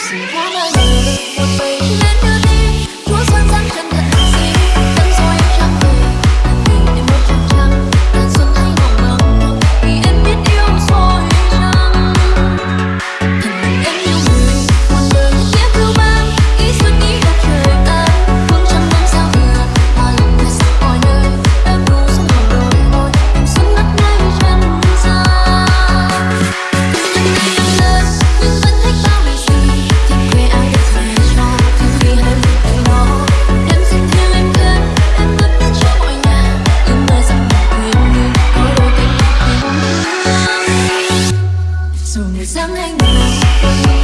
see how my dáng anh. người